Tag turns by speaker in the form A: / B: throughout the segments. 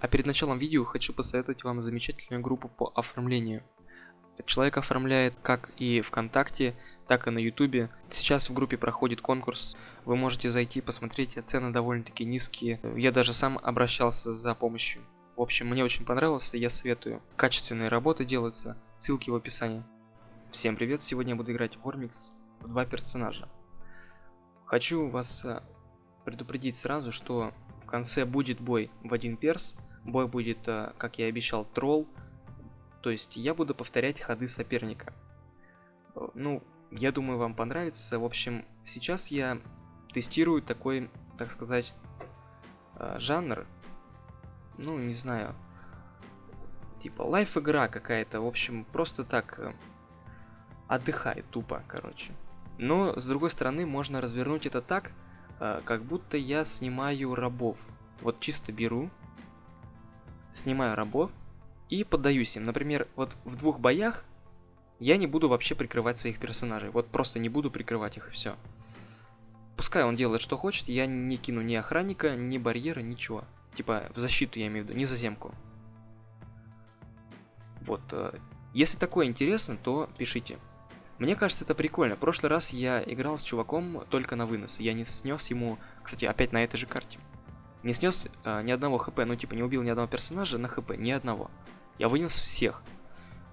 A: А перед началом видео хочу посоветовать вам замечательную группу по оформлению. Человек оформляет как и ВКонтакте, так и на Ютубе. Сейчас в группе проходит конкурс. Вы можете зайти, посмотреть, цены довольно-таки низкие. Я даже сам обращался за помощью. В общем, мне очень понравилось, я советую. Качественные работы делаются, ссылки в описании. Всем привет, сегодня я буду играть в Ормикс в два персонажа. Хочу вас э, предупредить сразу, что в конце будет бой в один перс. Бой будет, э, как я и обещал, тролл. То есть я буду повторять ходы соперника. Э, ну, я думаю, вам понравится. В общем, сейчас я тестирую такой, так сказать, жанр. Ну, не знаю. Типа лайф-игра какая-то. В общем, просто так отдыхай тупо, короче. Но, с другой стороны, можно развернуть это так, э, как будто я снимаю рабов. Вот чисто беру, снимаю рабов и поддаюсь им. Например, вот в двух боях я не буду вообще прикрывать своих персонажей. Вот просто не буду прикрывать их и все. Пускай он делает, что хочет, я не кину ни охранника, ни барьера, ничего. Типа, в защиту я имею в виду, не заземку. Вот. Э, если такое интересно, то пишите. Мне кажется, это прикольно. В прошлый раз я играл с чуваком только на вынос. Я не снес ему, кстати, опять на этой же карте. Не снес э, ни одного хп, ну типа не убил ни одного персонажа на хп, ни одного. Я вынес всех.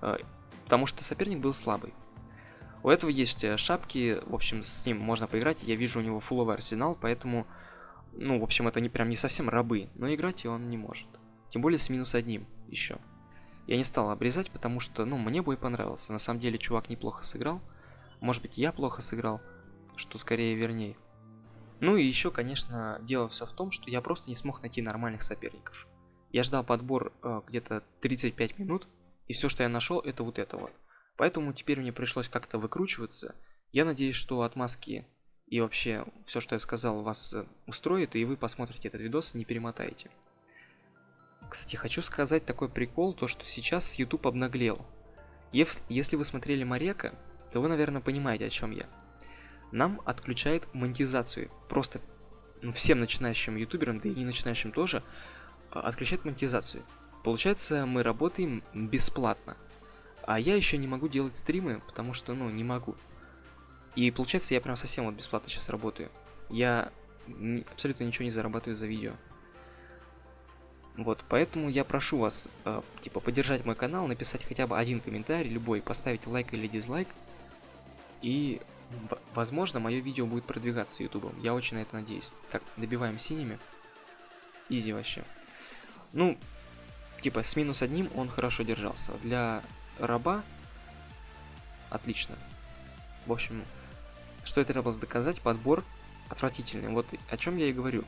A: Э, потому что соперник был слабый. У этого есть э, шапки, в общем, с ним можно поиграть. Я вижу у него фуловый арсенал, поэтому, ну, в общем, это не прям не совсем рабы. Но играть он не может. Тем более с минус одним еще. Я не стал обрезать, потому что, ну, мне бой понравился. На самом деле, чувак неплохо сыграл. Может быть, я плохо сыграл, что скорее вернее. Ну и еще, конечно, дело все в том, что я просто не смог найти нормальных соперников. Я ждал подбор э, где-то 35 минут, и все, что я нашел, это вот это вот. Поэтому теперь мне пришлось как-то выкручиваться. Я надеюсь, что отмазки и вообще все, что я сказал, вас э, устроит, и вы посмотрите этот видос и не перемотаете. Кстати, хочу сказать такой прикол, то что сейчас YouTube обнаглел. Если вы смотрели Марека, то вы, наверное, понимаете, о чем я. Нам отключает монетизацию. Просто ну, всем начинающим ютуберам, да и не начинающим тоже, а, отключает монетизацию. Получается, мы работаем бесплатно. А я еще не могу делать стримы, потому что, ну, не могу. И получается, я прям совсем вот бесплатно сейчас работаю. Я абсолютно ничего не зарабатываю за видео. Вот, поэтому я прошу вас, э, типа, поддержать мой канал, написать хотя бы один комментарий, любой, поставить лайк или дизлайк. И, возможно, мое видео будет продвигаться ютубом. Я очень на это надеюсь. Так, добиваем синими. Изи вообще. Ну, типа, с минус одним он хорошо держался. Для раба отлично. В общем, что это требовалось доказать, подбор отвратительный. Вот о чем я и говорю.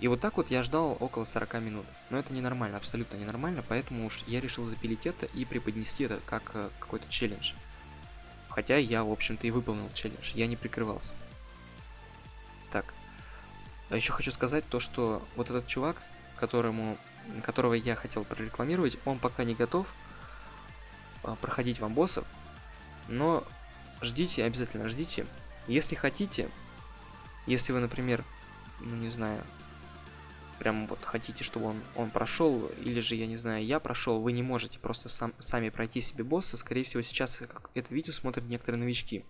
A: И вот так вот я ждал около 40 минут. Но это ненормально, абсолютно ненормально, поэтому уж я решил запилить это и преподнести это как э, какой-то челлендж. Хотя я, в общем-то, и выполнил челлендж, я не прикрывался. Так. А еще хочу сказать то, что вот этот чувак, которому, которого я хотел прорекламировать, он пока не готов а, проходить вам боссов, но ждите, обязательно ждите. Если хотите, если вы, например, ну не знаю, прям вот хотите, чтобы он, он прошел, или же, я не знаю, я прошел, вы не можете просто сам, сами пройти себе босса, скорее всего, сейчас это видео смотрят некоторые новички.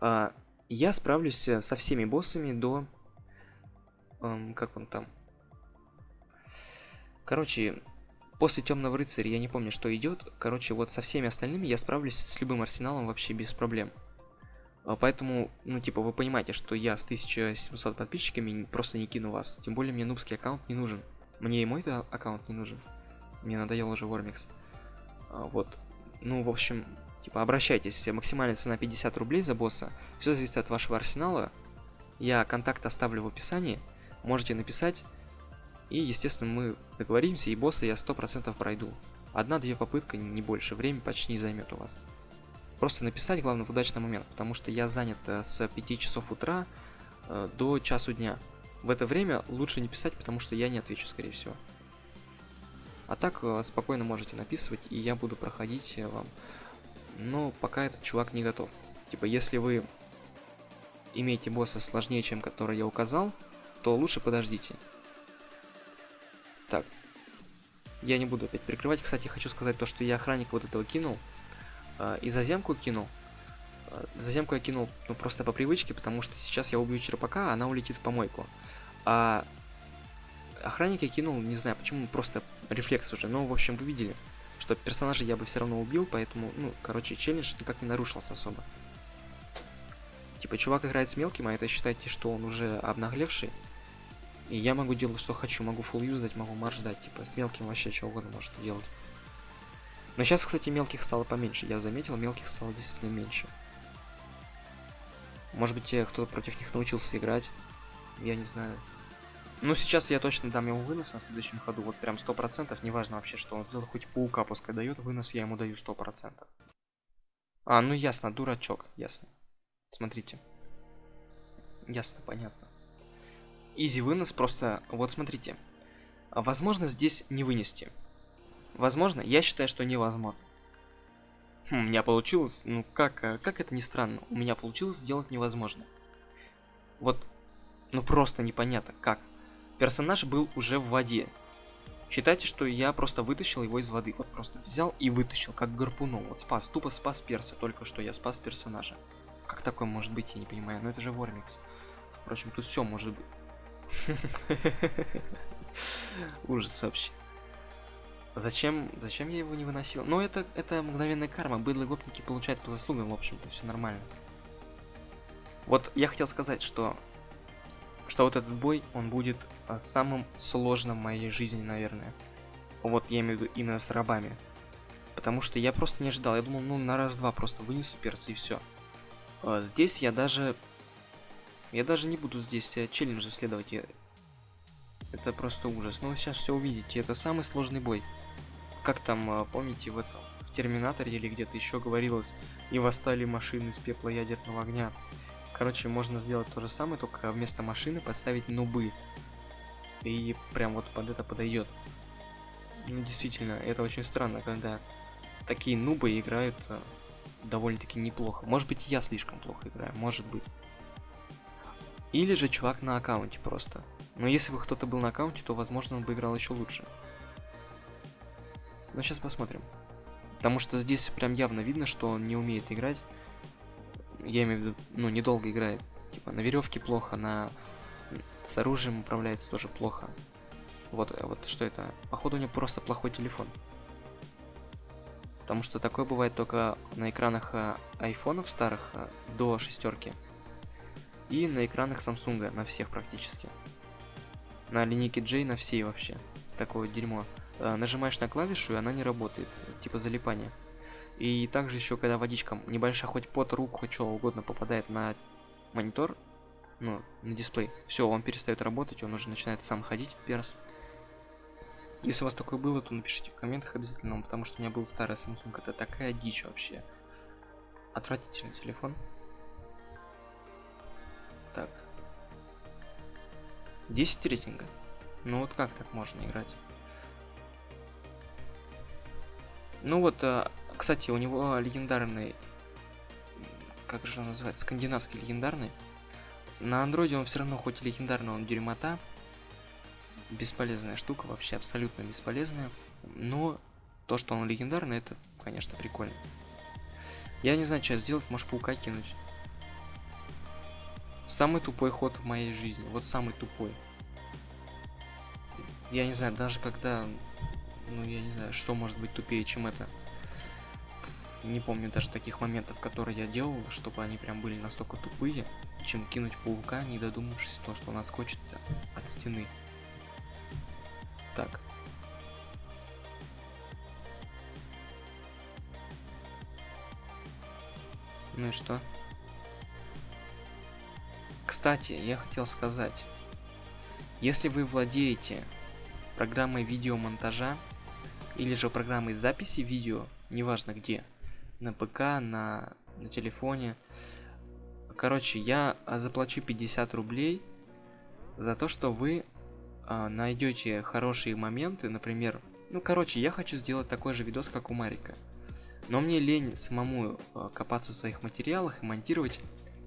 A: А, я справлюсь э, со всеми боссами до... Эм, как он там? Короче, после Темного Рыцаря я не помню, что идет. Короче, вот со всеми остальными я справлюсь с любым арсеналом вообще без проблем. А, поэтому, ну, типа, вы понимаете, что я с 1700 подписчиками просто не кину вас. Тем более мне нубский аккаунт не нужен. Мне и мой аккаунт не нужен. Мне надоел уже Вормикс. А, вот. Ну, в общем, типа, обращайтесь. Максимальная цена 50 рублей за босса. Все зависит от вашего арсенала. Я контакт оставлю в описании. Можете написать. И, естественно, мы договоримся, и босса я 100% пройду. Одна-две попытка, не больше. Время почти не займет у вас. Просто написать, главное, в удачный момент, потому что я занят э, с 5 часов утра э, до часу дня. В это время лучше не писать, потому что я не отвечу, скорее всего. А так э, спокойно можете написывать, и я буду проходить вам. Но пока этот чувак не готов. Типа, если вы имеете босса сложнее, чем который я указал, то лучше подождите. Так. Я не буду опять прикрывать. Кстати, хочу сказать то, что я охранник вот этого кинул. Э, и заземку кинул. Э, заземку я кинул ну, просто по привычке, потому что сейчас я убью черпака, а она улетит в помойку. А охранник я кинул, не знаю почему, просто рефлекс уже. Но, в общем, вы видели, что персонажа я бы все равно убил, поэтому, ну, короче, челлендж никак не нарушился особо. Типа, чувак играет с мелким, а это считайте, что он уже обнаглевший. И я могу делать, что хочу. Могу full юздать, могу марш дать. Типа, с мелким вообще что угодно может делать. Но сейчас, кстати, мелких стало поменьше. Я заметил, мелких стало действительно меньше. Может быть, кто-то против них научился играть. Я не знаю. Ну, сейчас я точно дам ему вынос на следующем ходу. Вот прям 100%. Неважно вообще, что он сделал. Хоть паука пускай дает. Вынос я ему даю 100%. А, ну ясно, дурачок. Ясно. Смотрите. Ясно, понятно. Изи вынос просто... Вот смотрите. Возможно здесь не вынести. Возможно? Я считаю, что невозможно. Хм, у меня получилось... Ну как, э, как это ни странно. У меня получилось сделать невозможно. Вот... Ну просто непонятно, как. Персонаж был уже в воде. Считайте, что я просто вытащил его из воды. Вот просто взял и вытащил, как гарпуном. Вот спас, тупо спас перса. Только что я спас персонажа. Как такое может быть, я не понимаю. Но это же Вормикс. Впрочем, тут все может быть. Ужас вообще. Зачем, зачем я его не выносил? Ну, это, это мгновенная карма. Быдло гопники получают по заслугам, в общем-то, все нормально. Вот я хотел сказать, что, что вот этот бой, он будет а, самым сложным в моей жизни, наверное. Вот я имею в виду именно с рабами. Потому что я просто не ожидал. Я думал, ну, на раз-два просто вынесу перса и все. А, здесь я даже... Я даже не буду здесь э, челленджи следовать. Это просто ужас. Но ну, вы сейчас все увидите. Это самый сложный бой. Как там, а, помните, в этом в Терминаторе или где-то еще говорилось, и восстали машины из пепла ядерного огня. Короче, можно сделать то же самое, только вместо машины поставить нубы. И прям вот под это подойдет. Ну, действительно, это очень странно, когда такие нубы играют а, довольно-таки неплохо. Может быть, я слишком плохо играю, может быть. Или же чувак на аккаунте просто. Но если бы кто-то был на аккаунте, то, возможно, он бы играл еще лучше. Но сейчас посмотрим. Потому что здесь прям явно видно, что он не умеет играть. Я имею в виду, ну, недолго играет. Типа, на веревке плохо, на... С оружием управляется тоже плохо. Вот, вот что это? Походу у него просто плохой телефон. Потому что такое бывает только на экранах э, айфонов старых э, до шестерки. И на экранах Samsung, на всех практически. На линейке J на всей вообще. Такое дерьмо. Э, нажимаешь на клавишу, и она не работает. Типа залипания. И также еще, когда водичка небольшая, хоть под руку, хоть что угодно попадает на монитор, ну, на дисплей, все, он перестает работать, он уже начинает сам ходить, перс. Если у вас такое было, то напишите в комментах обязательно, потому что у меня был старый Samsung. Это такая дичь вообще. Отвратительный телефон. Так. 10 рейтинга. Ну вот как так можно играть? Ну вот, а, кстати, у него легендарный... Как же он называется? Скандинавский легендарный. На андроиде он все равно, хоть и легендарный, он дерьмота бесполезная штука, вообще абсолютно бесполезная. Но то, что он легендарный, это, конечно, прикольно. Я не знаю, что сделать, может паука кинуть. Самый тупой ход в моей жизни. Вот самый тупой. Я не знаю, даже когда... Ну, я не знаю, что может быть тупее, чем это. Не помню даже таких моментов, которые я делал, чтобы они прям были настолько тупые, чем кинуть паука, не додумавшись то, что он отскочит от стены. Так. Ну и что? Кстати, я хотел сказать. Если вы владеете программой видеомонтажа или же программой записи видео, неважно где, на ПК, на, на телефоне, короче, я заплачу 50 рублей за то, что вы а, найдете хорошие моменты, например, ну, короче, я хочу сделать такой же видос, как у Марика. Но мне лень самому а, копаться в своих материалах и монтировать.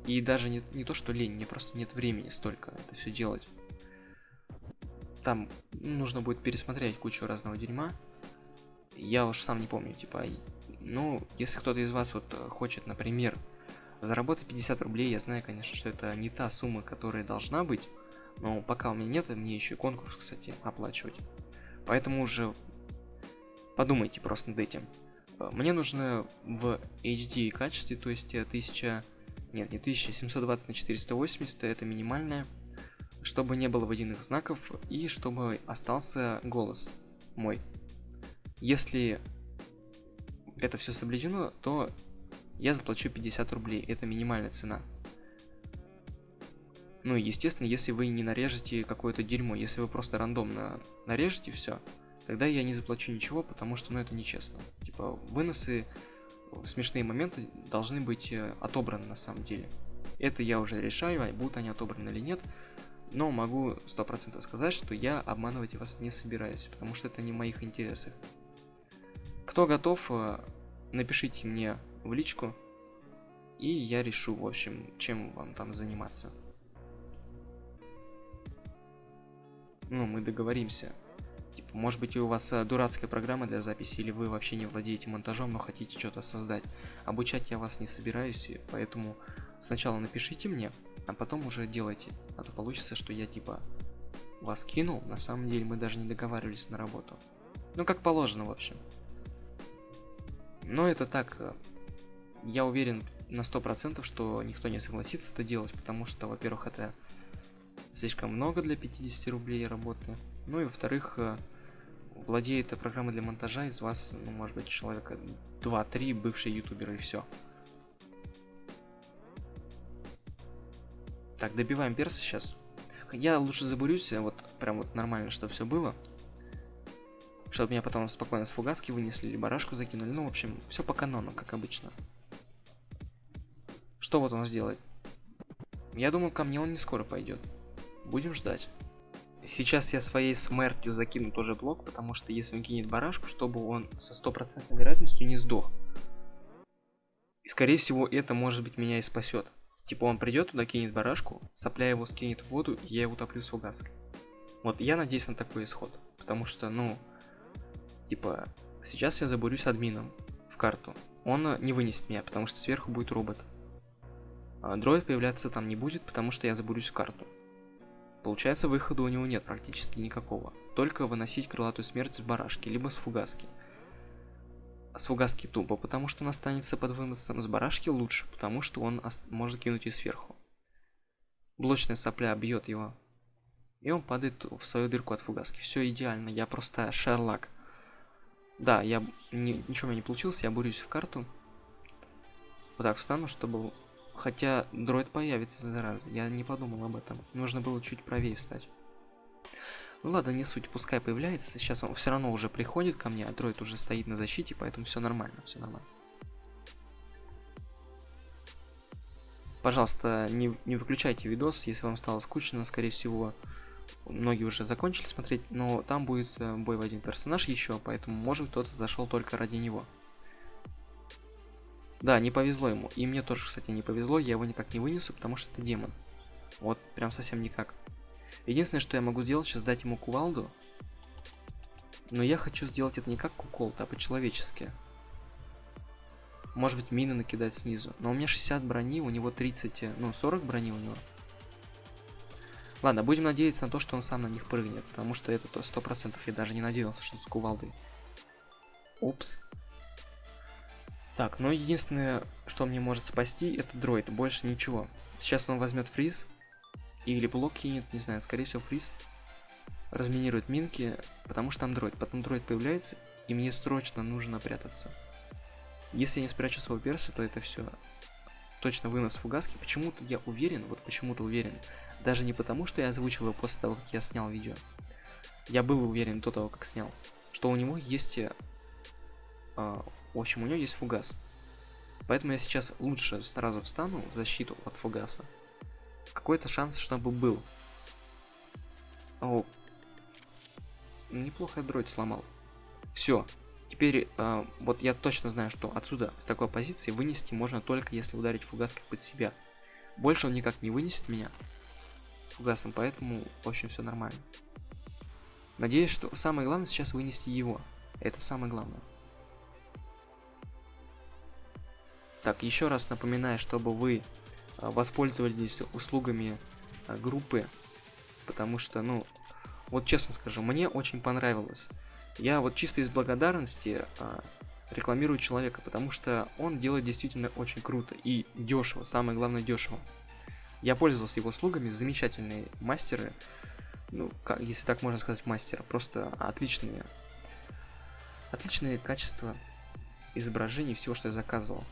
A: И даже не, не то, что лень, мне просто нет времени столько это все делать. там нужно будет пересмотреть кучу разного дерьма. Я уж сам не помню, типа, ну, если кто-то из вас вот э, хочет, например, заработать 50 рублей, я знаю, конечно, что это не та сумма, которая должна быть, но пока у меня нет, мне еще конкурс, кстати, оплачивать. Поэтому уже подумайте просто над этим. Э, мне нужно в HD качестве, то есть 1000... Нет, не 1720 на 480, это минимальное. Чтобы не было водяных знаков и чтобы остался голос мой. Если это все соблюдено, то я заплачу 50 рублей. Это минимальная цена. Ну и естественно, если вы не нарежете какое-то дерьмо, если вы просто рандомно нарежете все, тогда я не заплачу ничего, потому что ну это нечестно. Типа выносы, смешные моменты должны быть э, отобраны на самом деле. Это я уже решаю, а будут они отобраны или нет. Но могу 100% сказать, что я обманывать вас не собираюсь, потому что это не в моих интересах. Кто готов, э, напишите мне в личку, и я решу, в общем, чем вам там заниматься. Ну, мы договоримся. Типа, может быть, у вас э, дурацкая программа для записи, или вы вообще не владеете монтажом, но хотите что-то создать. Обучать я вас не собираюсь, поэтому сначала напишите мне, а потом уже делайте. А то получится, что я типа вас кинул, на самом деле мы даже не договаривались на работу. Ну, как положено, в общем. Но это так, э, я уверен на 100%, что никто не согласится это делать, потому что, во-первых, это слишком много для 50 рублей работы. Ну и во-вторых, э, владеет программой для монтажа из вас, ну, может быть, человека 2-3 бывшие ютуберы и все. Так, добиваем перса сейчас. Я лучше забурюсь, вот прям вот нормально, чтобы все было. Чтобы меня потом спокойно с фугаски вынесли или барашку закинули. Ну, в общем, все по канону, как обычно. Что вот он сделает? Я думаю, ко мне он не скоро пойдет. Будем ждать. Сейчас я своей смертью закину тоже блок, потому что если он кинет барашку, чтобы он со стопроцентной вероятностью не сдох. И скорее всего это может быть меня и спасет. Типа он придет туда, кинет барашку, сопля его скинет в воду, и я его топлю с фугаской. Вот я надеюсь на такой исход. Потому что, ну, типа, сейчас я забурюсь админом в карту. Он не вынесет меня, потому что сверху будет робот. А дроид появляться там не будет, потому что я забурюсь в карту. Получается, выхода у него нет практически никакого. Только выносить крылатую смерть с барашки, либо с фугаски. С фугаски тупо, потому что он останется под выносом. С барашки лучше, потому что он может кинуть и сверху. Блочная сопля бьет его. И он падает в свою дырку от фугаски. Все идеально, я просто шерлак. Да, я не, ничего у не получилось, я бурюсь в карту. Вот так встану, чтобы Хотя дроид появится за раз, я не подумал об этом. Нужно было чуть правее встать. Ну ладно, не суть, пускай появляется. Сейчас он все равно уже приходит ко мне, а дроид уже стоит на защите, поэтому все нормально, все нормально. Пожалуйста, не, не выключайте видос, если вам стало скучно, скорее всего, многие уже закончили смотреть, но там будет э, бой в один персонаж еще, поэтому может кто-то зашел только ради него. Да, не повезло ему. И мне тоже, кстати, не повезло. Я его никак не вынесу, потому что это демон. Вот, прям совсем никак. Единственное, что я могу сделать, сейчас дать ему кувалду. Но я хочу сделать это не как куколт, а по-человечески. Может быть, мины накидать снизу. Но у меня 60 брони, у него 30, ну, 40 брони у него. Ладно, будем надеяться на то, что он сам на них прыгнет. Потому что это то 100% я даже не надеялся, что с кувалдой. Упс. Так, ну единственное, что мне может спасти, это дроид, больше ничего. Сейчас он возьмет фриз, или блок кинет, не знаю, скорее всего фриз. Разминирует минки, потому что там дроид. Потом дроид появляется, и мне срочно нужно прятаться. Если я не спрячу своего перса, то это все точно вынос фугаски. Почему-то я уверен, вот почему-то уверен. Даже не потому, что я озвучил его после того, как я снял видео. Я был уверен до того, как снял, что у него есть э, в общем, у него есть фугас. Поэтому я сейчас лучше сразу встану в защиту от фугаса. Какой-то шанс, чтобы был. О, неплохо дроид сломал. Все. Теперь, э, вот я точно знаю, что отсюда, с такой позиции, вынести можно только если ударить фугаской под себя. Больше он никак не вынесет меня фугасом, поэтому, в общем, все нормально. Надеюсь, что самое главное сейчас вынести его. Это самое главное. Так, еще раз напоминаю, чтобы вы а, воспользовались услугами а, группы, потому что, ну, вот честно скажу, мне очень понравилось. Я вот чисто из благодарности а, рекламирую человека, потому что он делает действительно очень круто и дешево, самое главное дешево. Я пользовался его услугами, замечательные мастеры, ну, как, если так можно сказать, мастера, просто отличные, отличные качества изображений всего, что я заказывал.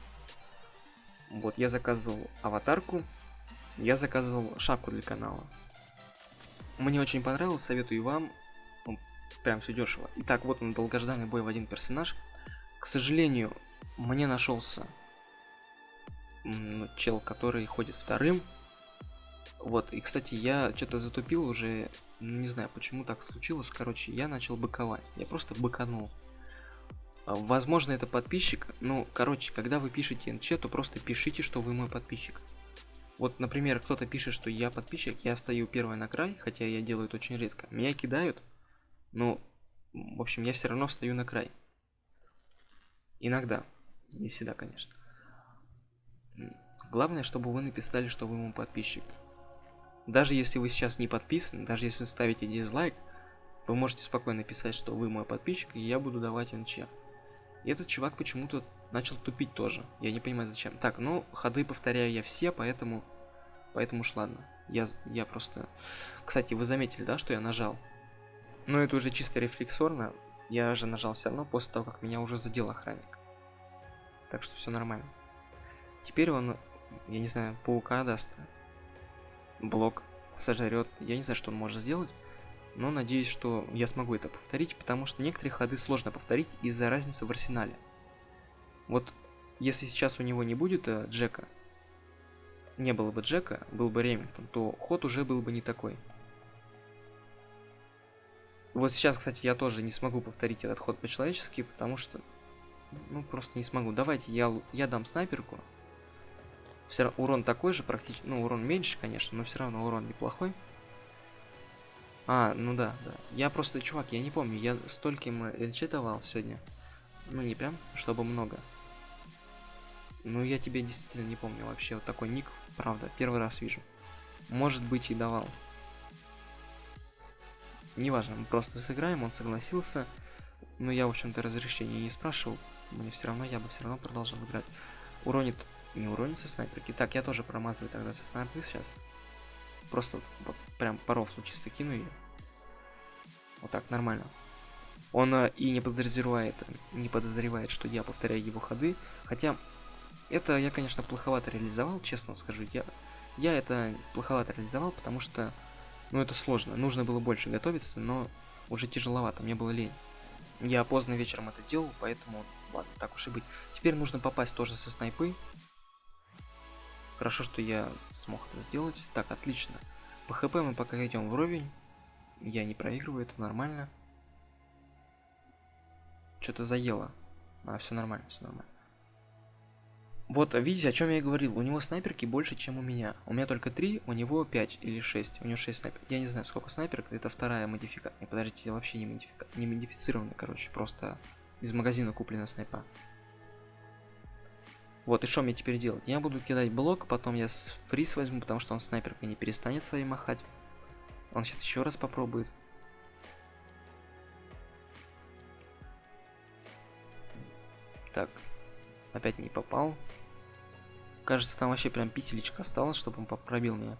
A: Вот, я заказывал аватарку, я заказывал шапку для канала. Мне очень понравилось, советую вам. Прям все дешево. Итак, вот он, долгожданный бой в один персонаж. К сожалению, мне нашелся чел, который ходит вторым. Вот, и, кстати, я что-то затупил уже, не знаю, почему так случилось. Короче, я начал быковать. Я просто быканул. А, возможно, это подписчик. Ну, короче, когда вы пишете НЧ, то просто пишите, что вы мой подписчик. Вот, например, кто-то пишет, что я подписчик, я встаю первый на край, хотя я делаю это очень редко. Меня кидают, но, в общем, я все равно встаю на край. Иногда. Не всегда, конечно. Главное, чтобы вы написали, что вы мой подписчик. Даже если вы сейчас не подписаны, даже если вы ставите дизлайк, вы можете спокойно писать, что вы мой подписчик, и я буду давать НЧ. И этот чувак почему-то начал тупить тоже. Я не понимаю зачем. Так, ну, ходы повторяю я все, поэтому... Поэтому уж ладно. Я, я просто... Кстати, вы заметили, да, что я нажал? Но это уже чисто рефлексорно. Я же нажал все равно после того, как меня уже задел охранник. Так что все нормально. Теперь он, я не знаю, паука даст. Блок сожрет. Я не знаю, что он может сделать но надеюсь, что я смогу это повторить, потому что некоторые ходы сложно повторить из-за разницы в арсенале. Вот если сейчас у него не будет э, Джека, не было бы Джека, был бы Ремингтон, то ход уже был бы не такой. Вот сейчас, кстати, я тоже не смогу повторить этот ход по-человечески, потому что, ну, просто не смогу. Давайте я, я дам снайперку. Все урон такой же, практически, ну, урон меньше, конечно, но все равно урон неплохой. А, ну да, да. Я просто, чувак, я не помню, я стольким ЛЧ давал сегодня. Ну, не прям, чтобы много. Ну, я тебе действительно не помню вообще. Вот такой ник, правда, первый раз вижу. Может быть и давал. Неважно, мы просто сыграем, он согласился. Но я, в общем-то, разрешения не спрашивал. Мне все равно, я бы все равно продолжал играть. Уронит, не уронит со снайперки. Так, я тоже промазываю тогда со снайперки сейчас. Просто вот прям по рофлу чисто кину ее. Вот так, нормально. Он э, и не подозревает, не подозревает, что я повторяю его ходы. Хотя, это я, конечно, плоховато реализовал, честно скажу. Я, я это плоховато реализовал, потому что, ну, это сложно. Нужно было больше готовиться, но уже тяжеловато, мне было лень. Я поздно вечером это делал, поэтому, ладно, так уж и быть. Теперь нужно попасть тоже со снайпы. Хорошо, что я смог это сделать. Так, отлично. По хп мы пока идем вровень. Я не проигрываю, это нормально. Что-то заело. А, все нормально, все нормально. Вот, видите, о чем я и говорил. У него снайперки больше, чем у меня. У меня только 3, у него 5 или 6. У него 6 снайперок. Я не знаю, сколько снайперок. Это вторая модификация. Подождите, вообще не, модифика... не модифицированный, короче. Просто из магазина куплена снайпа. Вот, и что мне теперь делать? Я буду кидать блок, потом я с фриз возьму, потому что он снайперкой не перестанет своей махать. Он сейчас еще раз попробует. Так, опять не попал. Кажется, там вообще прям петелечка осталось, чтобы он пробил меня.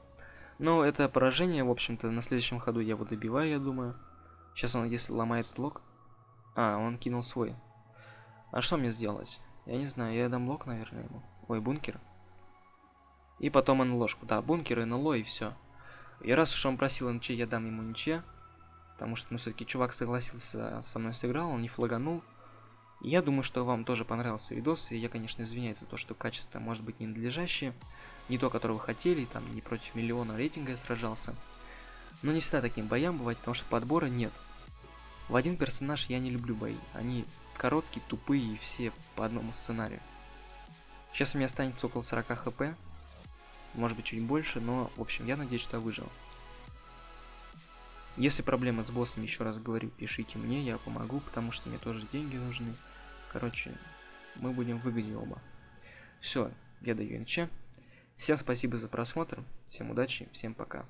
A: Но это поражение, в общем-то, на следующем ходу я его добиваю, я думаю. Сейчас он, если ломает блок... А, он кинул свой. А что мне сделать? Я не знаю, я дам лок, наверное, ему. Ой, бункер. И потом НЛОшку. Да, бункер, НЛО и все. И раз уж он просил НЧ, я дам ему НЧ. Потому что, ну, все-таки чувак согласился со мной сыграл, он не флаганул. И я думаю, что вам тоже понравился видос. И я, конечно, извиняюсь за то, что качество может быть ненадлежащее. Не то, которое вы хотели, там, не против миллиона рейтинга я сражался. Но не всегда таким боям бывает, потому что подбора нет. В один персонаж я не люблю бои. Они короткие, тупые и все по одному сценарию. Сейчас у меня останется около 40 хп, может быть чуть больше, но в общем я надеюсь, что я выжил. Если проблема с боссом, еще раз говорю, пишите мне, я помогу, потому что мне тоже деньги нужны. Короче, мы будем в выгоде оба. Все, я даю НЧ. Всем спасибо за просмотр, всем удачи, всем пока.